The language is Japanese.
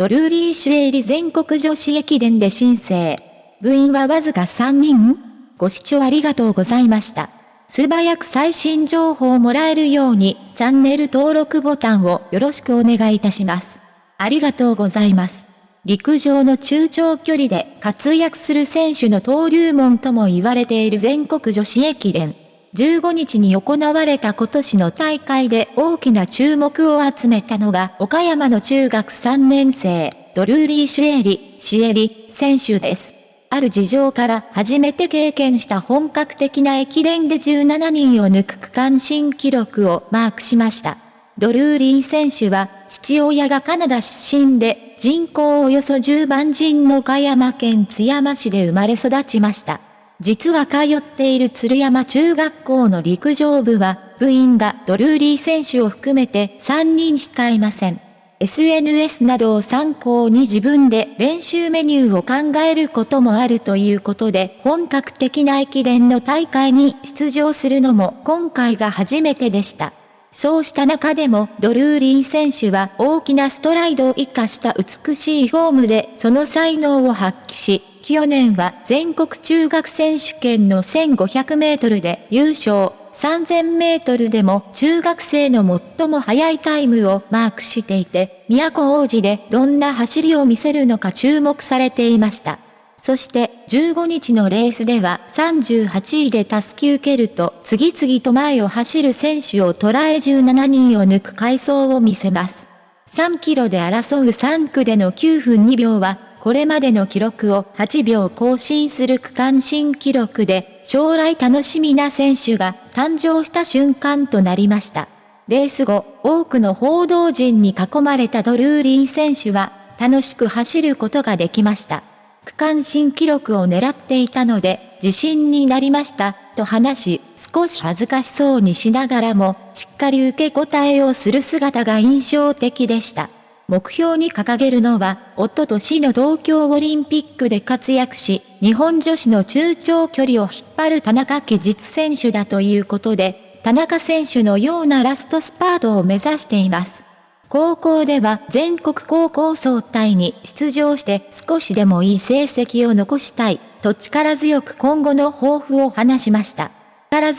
ドルーリーシュエイリ全国女子駅伝で申請。部員はわずか3人ご視聴ありがとうございました。素早く最新情報をもらえるように、チャンネル登録ボタンをよろしくお願いいたします。ありがとうございます。陸上の中長距離で活躍する選手の登竜門とも言われている全国女子駅伝。15日に行われた今年の大会で大きな注目を集めたのが岡山の中学3年生、ドルーリー・シュエリ、シエリ、選手です。ある事情から初めて経験した本格的な駅伝で17人を抜く区間新記録をマークしました。ドルーリー選手は父親がカナダ出身で人口およそ10万人の岡山県津山市で生まれ育ちました。実は通っている鶴山中学校の陸上部は、部員がドルーリー選手を含めて3人しかいません。SNS などを参考に自分で練習メニューを考えることもあるということで、本格的な駅伝の大会に出場するのも今回が初めてでした。そうした中でもドルーリー選手は大きなストライドを活かした美しいフォームでその才能を発揮し、去年は全国中学選手権の1500メートルで優勝、3000メートルでも中学生の最も速いタイムをマークしていて、都王子でどんな走りを見せるのか注目されていました。そして15日のレースでは38位でタスキ受けると次々と前を走る選手を捉え17人を抜く回走を見せます。3キロで争う3区での9分2秒はこれまでの記録を8秒更新する区間新記録で、将来楽しみな選手が誕生した瞬間となりました。レース後、多くの報道陣に囲まれたドルーリー選手は、楽しく走ることができました。区間新記録を狙っていたので、自信になりました、と話し、少し恥ずかしそうにしながらも、しっかり受け答えをする姿が印象的でした。目標に掲げるのは、おととしの東京オリンピックで活躍し、日本女子の中長距離を引っ張る田中家実選手だということで、田中選手のようなラストスパートを目指しています。高校では全国高校総体に出場して少しでもいい成績を残したいと力強く今後の抱負を話しました。力